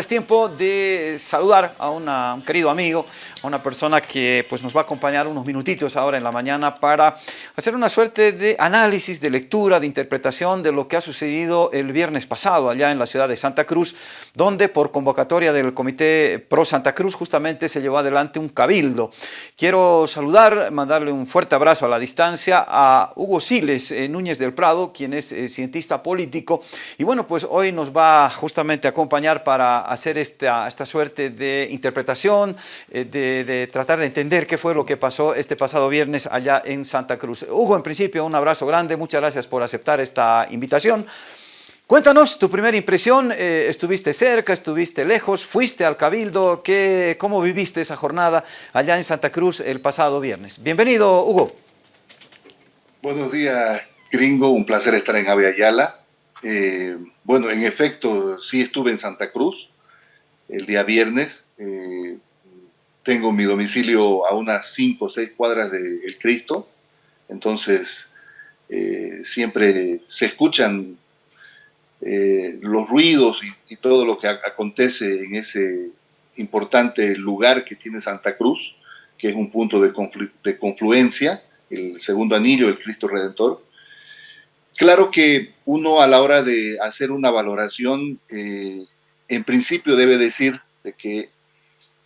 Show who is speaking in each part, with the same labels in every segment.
Speaker 1: es tiempo de saludar a un querido amigo, a una persona que pues, nos va a acompañar unos minutitos ahora en la mañana para hacer una suerte de análisis, de lectura, de interpretación de lo que ha sucedido el viernes pasado allá en la ciudad de Santa Cruz, donde por convocatoria del Comité Pro Santa Cruz justamente se llevó adelante un cabildo. Quiero saludar, mandarle un fuerte abrazo a la distancia a Hugo Siles eh, Núñez del Prado, quien es eh, cientista político, y bueno, pues hoy nos va justamente a acompañar para hacer esta, suerte de interpretación, eh, de, tratar de entender qué fue lo que pasó este pasado viernes allá en Santa Cruz. Hugo, en principio, un abrazo grande, muchas gracias por aceptar esta invitación. Cuéntanos tu primera impresión, eh, estuviste cerca, estuviste lejos, fuiste al Cabildo, ¿qué, ¿cómo viviste esa jornada allá en Santa Cruz el pasado viernes? Bienvenido, Hugo.
Speaker 2: Buenos días, gringo, un placer estar en Aviala. Eh, bueno, en efecto, sí estuve en Santa Cruz el día viernes. Eh, tengo mi domicilio a unas 5 o 6 cuadras de El Cristo, entonces eh, siempre se escuchan los ruidos y, todo lo que acontece en ese importante lugar que tiene Santa Cruz, que es un punto de, de confluencia, el segundo anillo, el Cristo Redentor. Claro que uno a la hora de hacer una valoración, eh, en principio debe decir de que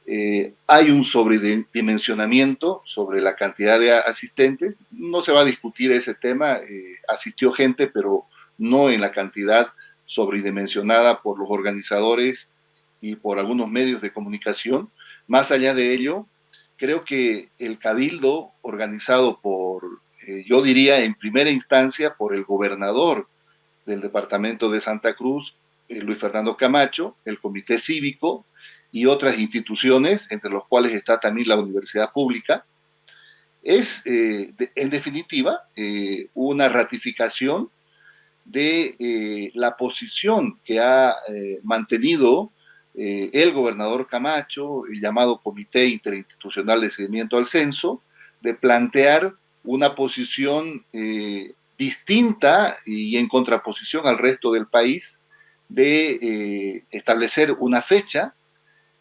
Speaker 2: eh, hay un sobredimensionamiento sobre la cantidad de asistentes. No se va a discutir ese tema, eh, asistió gente, pero no en la cantidad sobredimensionada por los organizadores y por algunos medios de comunicación. Más allá de ello, creo que el cabildo organizado por eh, yo diría en primera instancia por el gobernador del departamento de Santa Cruz, eh, Luis Fernando Camacho, el comité cívico y otras instituciones, entre los cuales está también la universidad pública, es eh, en definitiva una ratificación de la posición que ha mantenido el gobernador Camacho, el llamado Comité Interinstitucional de Seguimiento al Censo, de plantear una posición eh, distinta y en contraposición al resto del país de eh, establecer una fecha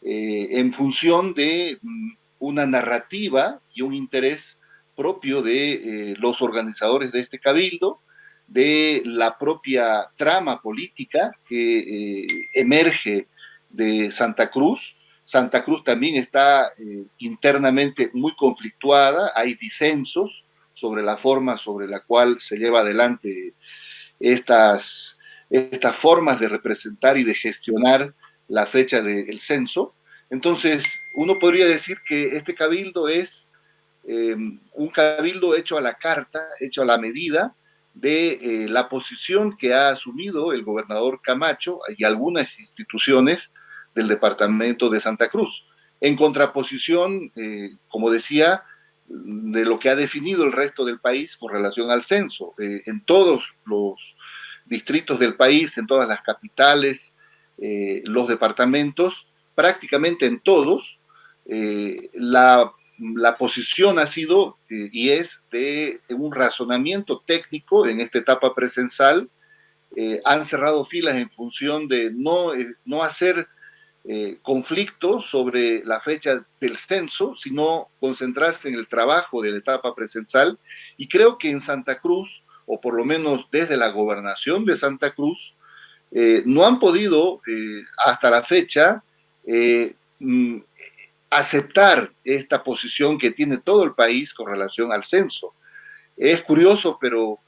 Speaker 2: eh, en función de mm, una narrativa y un interés propio de los organizadores de este cabildo, de la propia trama política que emerge de Santa Cruz. Santa Cruz también está internamente muy conflictuada, hay disensos, sobre la forma sobre la cual se lleva adelante estas, estas formas de representar y de gestionar la fecha del censo. Entonces, uno podría decir que este cabildo es eh, un cabildo hecho a la carta, hecho a la medida de eh, la posición que ha asumido el gobernador Camacho y algunas instituciones del departamento de Santa Cruz. En contraposición, eh, como decía, de lo que ha definido el resto del país con relación al censo. En todos los distritos del país, en todas las capitales, eh, los departamentos, prácticamente en todos, eh, la, la, posición ha sido y es de un razonamiento técnico en esta etapa presensal. han cerrado filas en función de no, no hacer eh, conflicto sobre la fecha del censo, sino concentrarse en el trabajo de la etapa presencial. Y creo que en Santa Cruz, o por lo menos desde la gobernación de Santa Cruz, eh, no han podido eh, hasta la fecha mm, aceptar esta posición que tiene todo el país con relación al censo. Es curioso, pero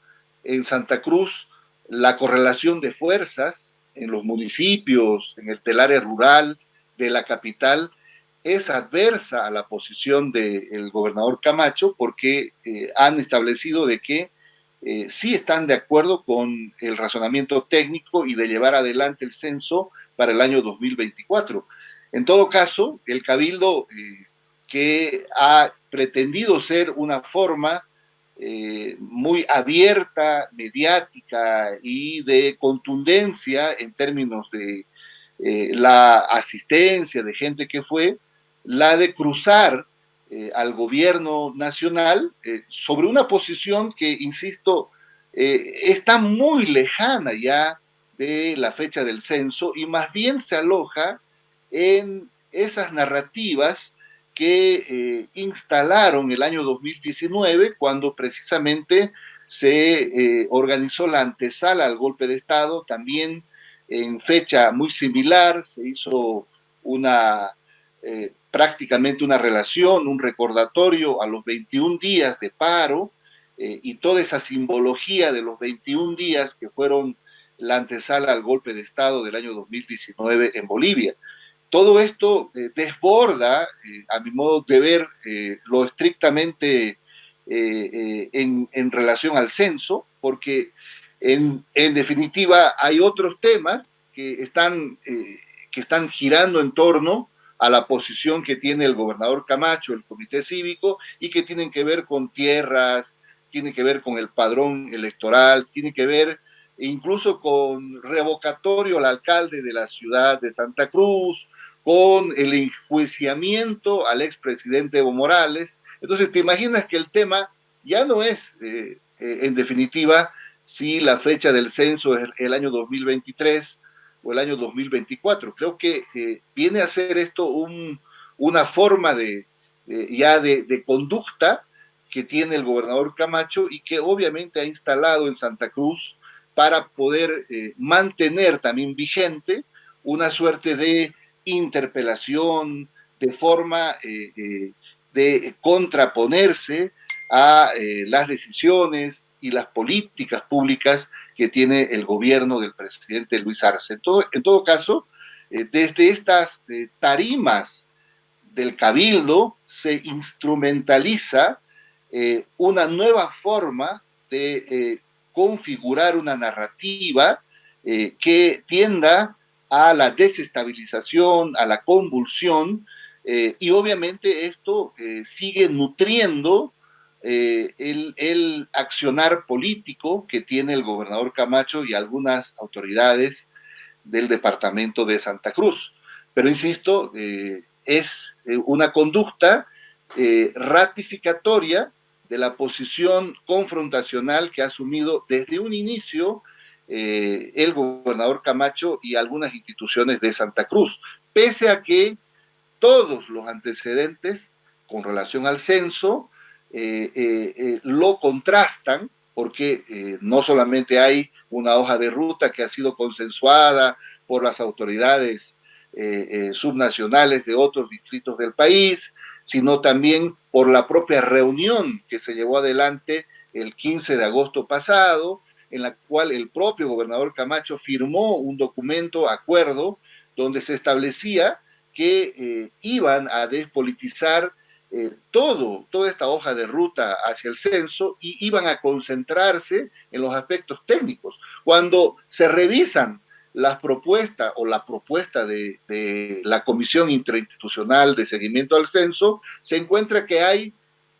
Speaker 2: en Santa Cruz la correlación de fuerzas en los municipios, en el área rural de la capital, es adversa a la posición del gobernador Camacho porque eh, han establecido de que eh, sí están de acuerdo con el razonamiento técnico y de llevar adelante el censo para el año 2024. En todo caso, el cabildo eh, que ha pretendido ser una forma eh, muy abierta, mediática y de contundencia en términos de eh, la asistencia de gente que fue, la de cruzar eh, al gobierno nacional sobre una posición que, insisto, está muy lejana ya de la fecha del censo y más bien se aloja en esas narrativas que eh, instalaron el año 2019 cuando precisamente se eh, organizó la antesala al golpe de Estado, también en fecha muy similar se hizo una eh, prácticamente una relación, un recordatorio a los 21 días de paro y toda esa simbología de los 21 días que fueron la antesala al golpe de Estado del año 2019 en Bolivia. Todo esto eh, desborda, eh, a mi modo de ver, eh, lo estrictamente en, en, relación al censo, porque en, en, definitiva hay otros temas que están, que están girando en torno a la posición que tiene el gobernador Camacho, el comité cívico, y que tienen que ver con tierras, tienen que ver con el padrón electoral, tienen que ver incluso con revocatorio al alcalde de la ciudad de Santa Cruz, con el enjuiciamiento al expresidente Evo Morales. Entonces, te imaginas que el tema ya no es, eh, eh, en definitiva, si la fecha del censo es el año 2023 el año 2024. Creo que eh, viene a ser esto una forma de, ya de, conducta que tiene el gobernador Camacho y que obviamente ha instalado en Santa Cruz para poder mantener también vigente una suerte de interpelación, de forma eh, eh, de contraponerse a eh, las decisiones y las políticas públicas que tiene el gobierno del presidente Luis Arce. En todo, caso, desde estas tarimas del cabildo se instrumentaliza una nueva forma de configurar una narrativa que tienda a la desestabilización, a la convulsión, eh, y obviamente esto eh, sigue nutriendo eh, el, accionar político que tiene el gobernador Camacho y algunas autoridades del departamento de Santa Cruz. Pero insisto, es una conducta ratificatoria de la posición confrontacional que ha asumido desde un inicio eh, el gobernador Camacho y algunas instituciones de Santa Cruz, pese a que todos los antecedentes con relación al censo eh, eh, lo contrastan, porque no solamente hay una hoja de ruta que ha sido consensuada por las autoridades subnacionales de otros distritos del país, sino también por la propia reunión que se llevó adelante el 15 de agosto pasado, en la cual el propio gobernador Camacho firmó un documento, acuerdo, donde se establecía que eh, iban a despolitizar eh, todo, toda esta hoja de ruta hacia el censo y iban a concentrarse en los aspectos técnicos. Cuando se revisan las propuestas o la propuesta de, la Comisión Interinstitucional de Seguimiento al Censo, se encuentra que hay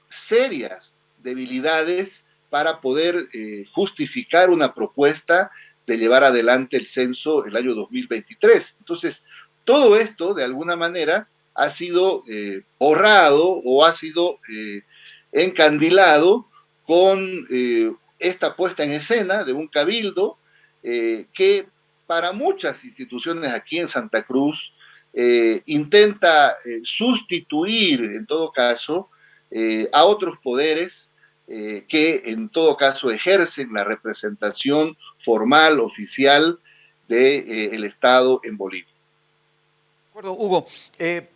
Speaker 2: serias debilidades para poder eh, justificar una propuesta de llevar adelante el censo el año 2023. Entonces, todo esto, de alguna manera, ha sido eh, borrado o ha sido eh, encandilado con esta puesta en escena de un cabildo que para muchas instituciones aquí en Santa Cruz intenta sustituir, en todo caso, a otros poderes eh, que en todo caso ejercen la representación formal, oficial del de, eh, Estado en Bolivia.
Speaker 1: De acuerdo, Hugo. Eh,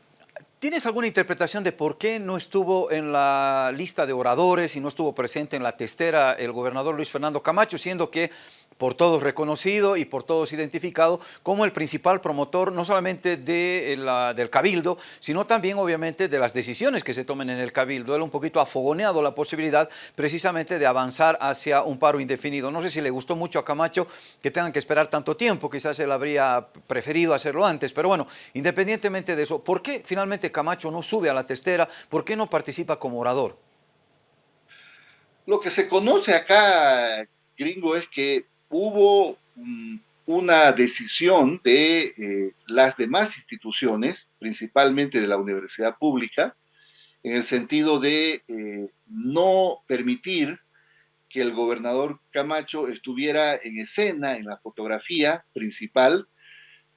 Speaker 1: ¿Tienes alguna interpretación de por qué no estuvo en la lista de oradores y no estuvo presente en la testera el gobernador Luis Fernando Camacho, siendo que por todos reconocido y por todos identificado como el principal promotor no solamente de la, del Cabildo, sino también obviamente de las decisiones que se tomen en el Cabildo. Él un poquito afogoneado la posibilidad precisamente de avanzar hacia un paro indefinido. No sé si le gustó mucho a Camacho que tengan que esperar tanto tiempo, quizás él habría preferido hacerlo antes, pero bueno, independientemente de eso, ¿por qué finalmente Camacho no sube a la testera? ¿Por qué no participa como orador?
Speaker 2: Lo que se conoce acá, gringo, es que hubo mm, una decisión de eh, las demás instituciones, principalmente de la universidad pública, en el sentido de eh, no permitir que el gobernador Camacho estuviera en escena, en la fotografía principal,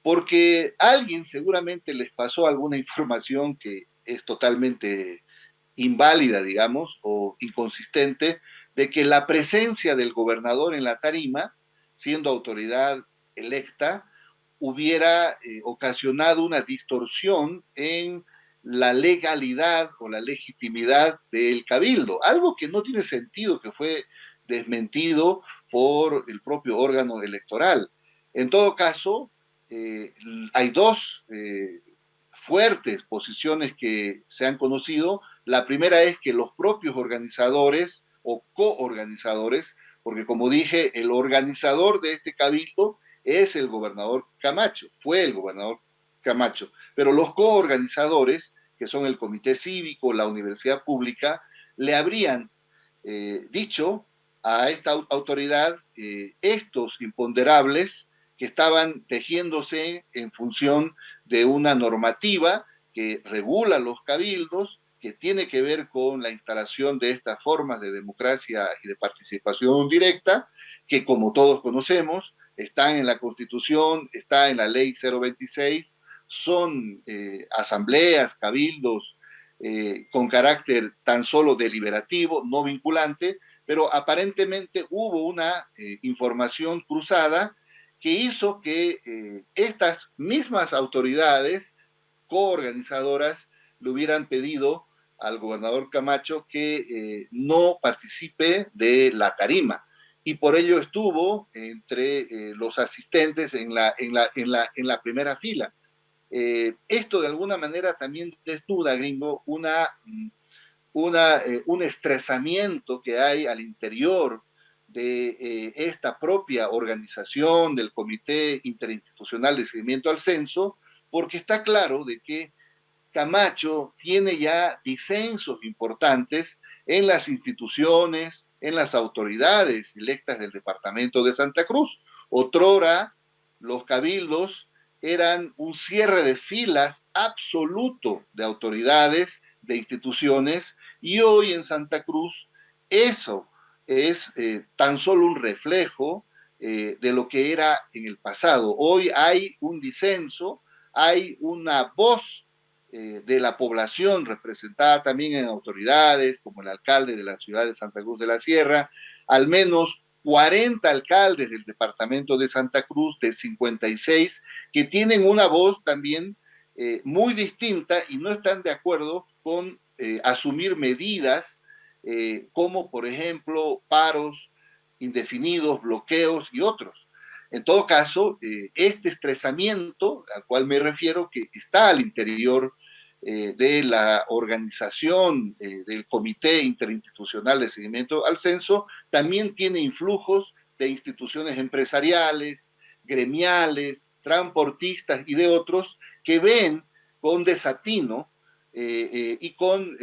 Speaker 2: porque alguien seguramente les pasó alguna información que es totalmente inválida, digamos, o inconsistente, de que la presencia del gobernador en la tarima, siendo autoridad electa, hubiera eh, ocasionado una distorsión en la legalidad o la legitimidad del cabildo, algo que no tiene sentido, que fue desmentido por el propio órgano electoral. En todo caso, eh, hay dos eh, fuertes posiciones que se han conocido. La primera es que los propios organizadores o coorganizadores, porque como dije, el organizador de este cabildo es el gobernador Camacho, fue el gobernador Camacho, pero los coorganizadores, que son el comité cívico, la universidad pública, le habrían eh, dicho a esta autoridad estos imponderables que estaban tejiéndose en función de una normativa que regula los cabildos, que tiene que ver con la instalación de estas formas de democracia y de participación directa, que como todos conocemos, están en la Constitución, está en la Ley 026, son eh, asambleas, cabildos eh, con carácter tan solo deliberativo, no vinculante, pero aparentemente hubo una eh, información cruzada que hizo que estas mismas autoridades coorganizadoras le hubieran pedido al gobernador Camacho que eh, no participe de la tarima. Y por ello estuvo entre eh, los asistentes en la, en la, en la, en la primera fila. esto de alguna manera también desnuda, gringo, una, una, un estresamiento que hay al interior de eh, esta propia organización del Comité Interinstitucional de Seguimiento al Censo, porque está claro de que Camacho tiene ya disensos importantes en las instituciones, en las autoridades electas del departamento de Santa Cruz. Otrora, los cabildos eran un cierre de filas absoluto de autoridades, de instituciones, y hoy en Santa Cruz eso es eh, tan solo un reflejo eh, de lo que era en el pasado. Hoy hay un disenso, hay una voz eh, de la población representada también en autoridades, como el alcalde de la ciudad de Santa Cruz de la Sierra, al menos 40 alcaldes del departamento de Santa Cruz, de 56, que tienen una voz también muy distinta y no están de acuerdo con asumir medidas eh, como por ejemplo paros indefinidos, bloqueos y otros. En todo caso, eh, este estresamiento al cual me refiero, que está al interior eh, de la organización del Comité Interinstitucional de Seguimiento al Censo, también tiene influjos de instituciones empresariales, gremiales, transportistas y de otros que ven con desatino y con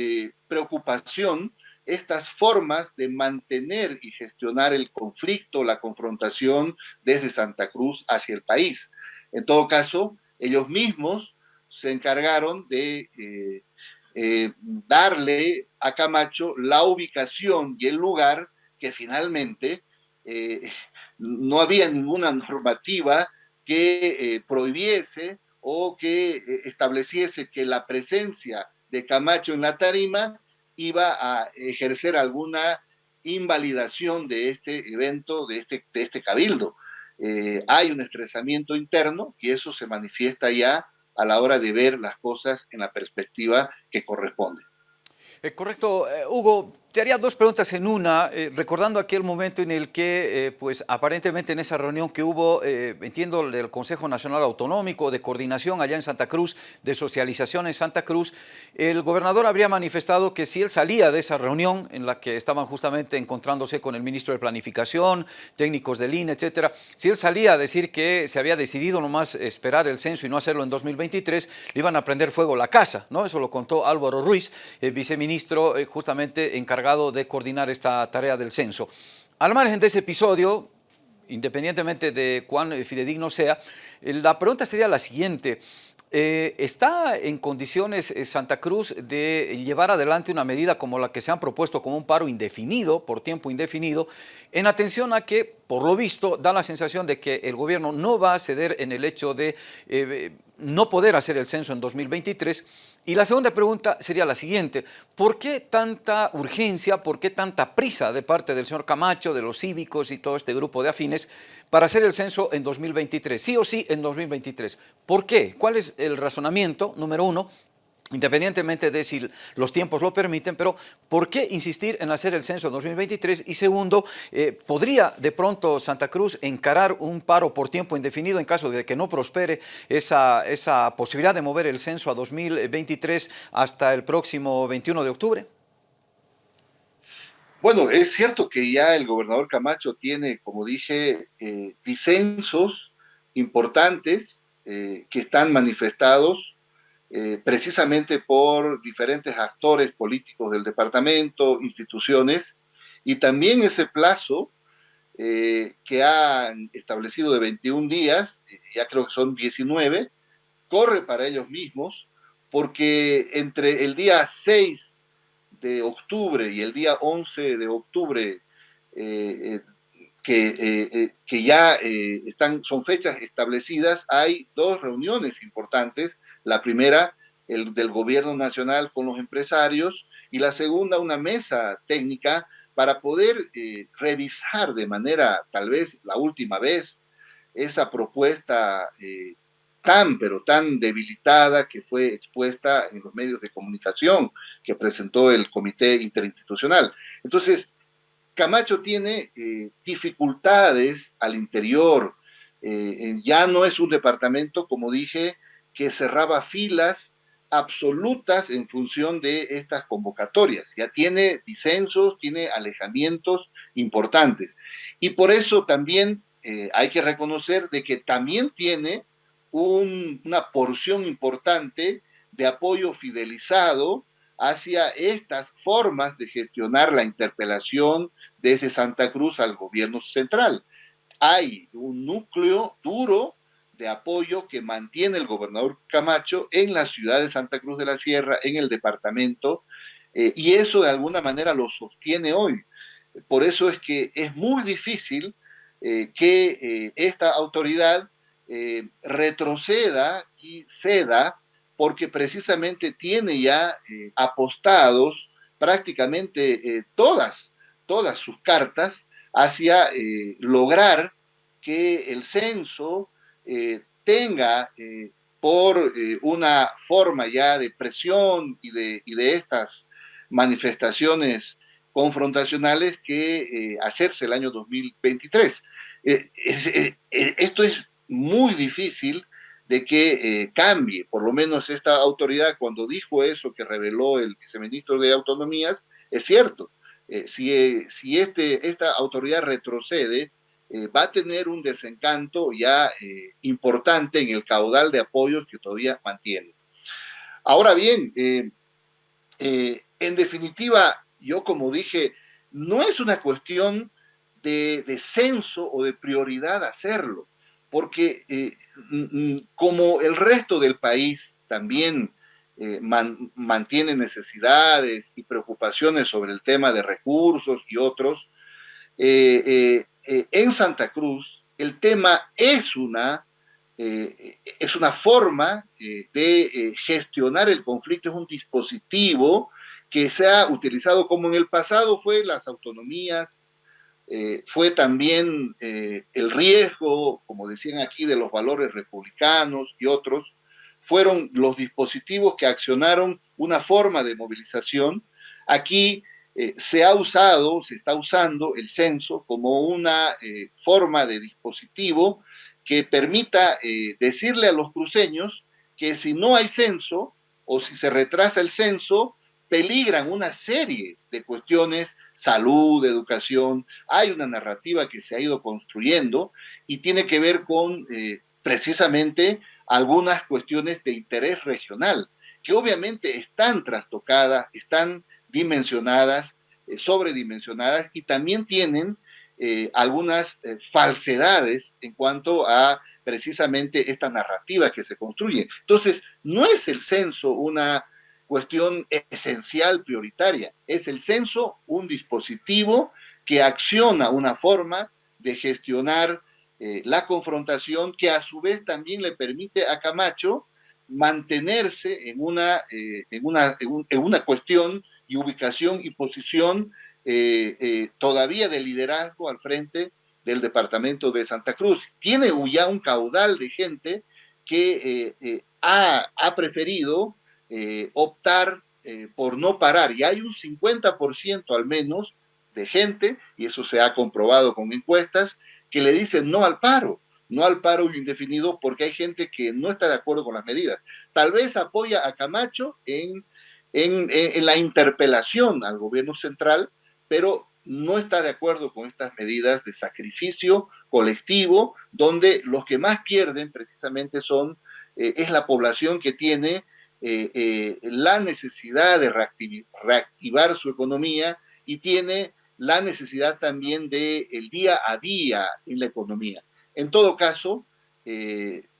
Speaker 2: preocupación estas formas de mantener y gestionar el conflicto, la confrontación desde Santa Cruz hacia el país. En todo caso, ellos mismos se encargaron de eh, eh, darle a Camacho la ubicación y el lugar que finalmente eh, no había ninguna normativa que prohibiese o que estableciese que la presencia de Camacho en la tarima iba a ejercer alguna invalidación de este evento, de este, de este cabildo. Hay un estresamiento interno y eso se manifiesta ya a la hora de ver las cosas en la perspectiva que corresponde.
Speaker 1: Eh, correcto. Eh, Hugo, te haría dos preguntas en una, eh, recordando aquel momento en el que, pues aparentemente en esa reunión que hubo, entiendo, del Consejo Nacional Autonómico de Coordinación allá en Santa Cruz, de socialización en Santa Cruz, el gobernador habría manifestado que si él salía de esa reunión en la que estaban justamente encontrándose con el ministro de Planificación, técnicos del INE, etcétera, si él salía a decir que se había decidido nomás esperar el censo y no hacerlo en 2023, le iban a prender fuego la casa, ¿no? Eso lo contó Álvaro Ruiz, el viceministro justamente encargado de coordinar esta tarea del censo. Al margen de ese episodio, independientemente de cuán fidedigno sea, la pregunta sería la siguiente. Eh, ¿Está en condiciones eh, Santa Cruz de llevar adelante una medida como la que se han propuesto como un paro indefinido, por tiempo indefinido, en atención a que, por lo visto, da la sensación de que el gobierno no va a ceder en el hecho de eh, no poder hacer el censo en 2023? Y la segunda pregunta sería la siguiente, ¿por qué tanta urgencia, por qué tanta prisa de parte del señor Camacho, de los cívicos y todo este grupo de afines para hacer el censo en 2023? Sí o sí en 2023. ¿Por qué? ¿Cuál es el razonamiento, número uno, independientemente de si los tiempos lo permiten, pero ¿por qué insistir en hacer el censo 2023? Y segundo, eh, ¿podría de pronto Santa Cruz encarar un paro por tiempo indefinido en caso de que no prospere esa, esa posibilidad de mover el censo a 2023 hasta el próximo 21 de octubre?
Speaker 2: Bueno, es cierto que ya el gobernador Camacho tiene, como dije, eh, disensos importantes eh, que están manifestados eh, precisamente por diferentes actores políticos del departamento, instituciones, y también ese plazo eh, que han establecido de 21 días, ya creo que son 19, corre para ellos mismos, porque entre el día 6 de octubre y el día 11 de octubre que, eh, eh, que ya eh, están, son fechas establecidas, hay dos reuniones importantes. La primera, el del gobierno nacional con los empresarios, y la segunda, una mesa técnica para poder revisar de manera, tal vez la última vez, esa propuesta tan, pero tan debilitada que fue expuesta en los medios de comunicación que presentó el Comité Interinstitucional. Entonces, Camacho tiene eh, dificultades al interior. Eh, ya no es un departamento, como dije, que cerraba filas absolutas en función de estas convocatorias. Ya tiene disensos, tiene alejamientos importantes. Y por eso también eh, hay que reconocer de que también tiene una porción importante de apoyo fidelizado hacia estas formas de gestionar la interpelación desde Santa Cruz al gobierno central. Hay un núcleo duro de apoyo que mantiene el gobernador Camacho en la ciudad de Santa Cruz de la Sierra, en el departamento, eh, y eso de alguna manera lo sostiene hoy. Por eso es que es muy difícil eh, que eh, esta autoridad retroceda y ceda, porque precisamente tiene ya apostados prácticamente todas todas sus cartas hacia lograr que el censo eh, tenga eh, por una forma ya de presión y de, estas manifestaciones confrontacionales que hacerse el año 2023. esto es muy difícil de que cambie, por lo menos esta autoridad cuando dijo eso que reveló el viceministro de Autonomías, es cierto, eh, si, si este, esta autoridad retrocede, eh, va a tener un desencanto ya eh, importante en el caudal de apoyos que todavía mantiene. Ahora bien, en definitiva, yo como dije, no es una cuestión de, de censo o de prioridad hacerlo, porque como el resto del país también eh, mantiene necesidades y preocupaciones sobre el tema de recursos y otros, eh, eh, en Santa Cruz el tema es una, es una forma de gestionar el conflicto, es un dispositivo que se ha utilizado como en el pasado fue las autonomías, fue también el riesgo, como decían aquí, de los valores republicanos y otros, fueron los dispositivos que accionaron una forma de movilización. Aquí eh, se ha usado, se está usando el censo como una eh, forma de dispositivo que permita eh, decirle a los cruceños que si no hay censo o si se retrasa el censo, peligran una serie de cuestiones, salud, educación. Hay una narrativa que se ha ido construyendo y tiene que ver con precisamente algunas cuestiones de interés regional, que obviamente están trastocadas, están dimensionadas, eh, sobredimensionadas y también tienen eh, algunas eh, falsedades en cuanto a precisamente esta narrativa que se construye. Entonces, no es el censo una cuestión esencial, prioritaria, es el censo un dispositivo que acciona una forma de gestionar la confrontación que a su vez también le permite a Camacho mantenerse en una, en una, en una cuestión y ubicación y posición eh, todavía de liderazgo al frente del departamento de Santa Cruz. Tiene ya un caudal de gente que ha, ha, preferido optar por no parar y hay un 50% al menos de gente, y eso se ha comprobado con encuestas, que le dicen no al paro, no al paro indefinido, porque hay gente que no está de acuerdo con las medidas. Tal vez apoya a Camacho en, en, la interpelación al gobierno central, pero no está de acuerdo con estas medidas de sacrificio colectivo, donde los que más pierden precisamente son, eh, es la población que tiene eh, eh, la necesidad de reactivar su economía y tiene la necesidad también del el día a día en la economía. En todo caso,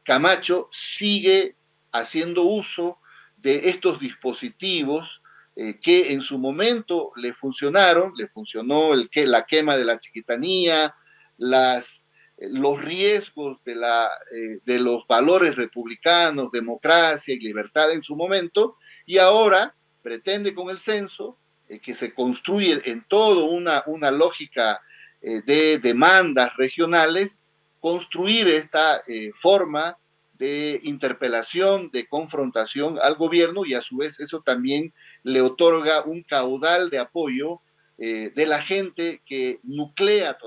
Speaker 2: Camacho sigue haciendo uso de estos dispositivos eh, que en su momento le funcionaron, le funcionó el que, la quema de la chiquitanía, las, los riesgos de, la, eh, de los valores republicanos, democracia y libertad en su momento, y ahora pretende con el censo eh, que se construye en todo una, una lógica eh, de demandas regionales, construir esta eh, forma de interpelación, de confrontación al gobierno y a su vez eso también le otorga un caudal de apoyo de la gente que nuclea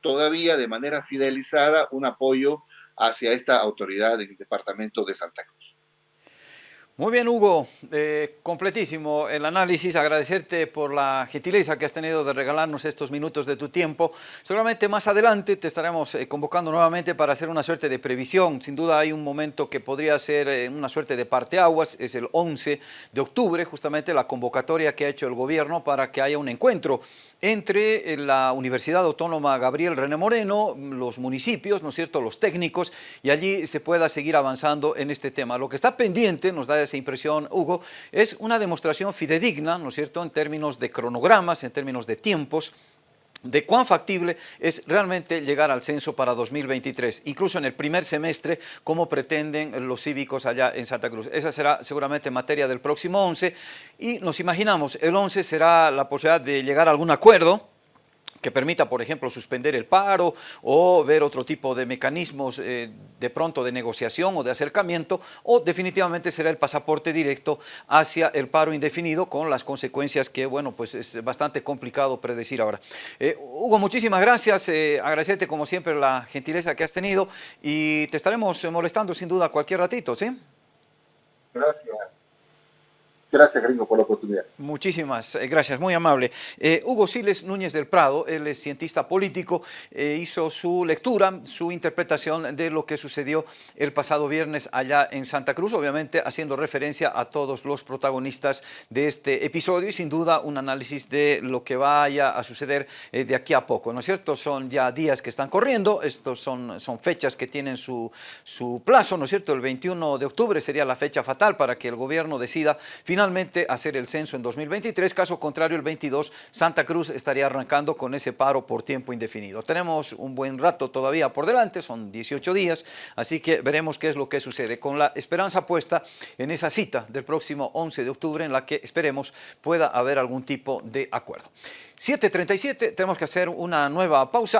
Speaker 2: todavía de manera fidelizada un apoyo hacia esta autoridad del departamento de Santa Cruz.
Speaker 1: Muy bien, Hugo, eh, completísimo el análisis, agradecerte por la gentileza que has tenido de regalarnos estos minutos de tu tiempo. Seguramente más adelante te estaremos eh, convocando nuevamente para hacer una suerte de previsión. Sin duda hay un momento que podría ser eh, una suerte de parteaguas, es el 11 de octubre, justamente la convocatoria que ha hecho el gobierno para que haya un encuentro entre la Universidad Autónoma Gabriel René Moreno, los municipios, ¿no es cierto?, los técnicos, y allí se pueda seguir avanzando en este tema. Lo que está pendiente, nos da esa impresión, Hugo, es una demostración fidedigna, ¿no es cierto?, en términos de cronogramas, en términos de tiempos, de cuán factible es realmente llegar al censo para 2023, incluso en el primer semestre, como pretenden los cívicos allá en Santa Cruz. Esa será seguramente materia del próximo 11 y nos imaginamos, el 11 será la posibilidad de llegar a algún acuerdo, que permita, por ejemplo, suspender el paro o ver otro tipo de mecanismos eh, de pronto de negociación o de acercamiento, o definitivamente será el pasaporte directo hacia el paro indefinido con las consecuencias que, bueno, pues es bastante complicado predecir ahora. Eh, Hugo, muchísimas gracias, eh, agradecerte como siempre la gentileza que has tenido y te estaremos molestando sin duda cualquier ratito, ¿sí?
Speaker 2: Gracias. Gracias, Gringo, por la oportunidad.
Speaker 1: Muchísimas eh, gracias, muy amable. Eh, Hugo Siles Núñez del Prado, él es cientista político, eh, hizo su lectura, su interpretación de lo que sucedió el pasado viernes allá en Santa Cruz, obviamente haciendo referencia a todos los protagonistas de este episodio y sin duda un análisis de lo que vaya a suceder de aquí a poco, ¿no es cierto? Son ya días que están corriendo, estos son, son fechas que tienen su, su plazo, ¿no es cierto? El 21 de octubre sería la fecha fatal para que el gobierno decida finalmente finalmente hacer el censo en 2023, caso contrario el 22 Santa Cruz estaría arrancando con ese paro por tiempo indefinido. Tenemos un buen rato todavía por delante, son 18 días, así que veremos qué es lo que sucede con la esperanza puesta en esa cita del próximo 11 de octubre en la que esperemos pueda haber algún tipo de acuerdo. 7.37, tenemos que hacer una nueva pausa.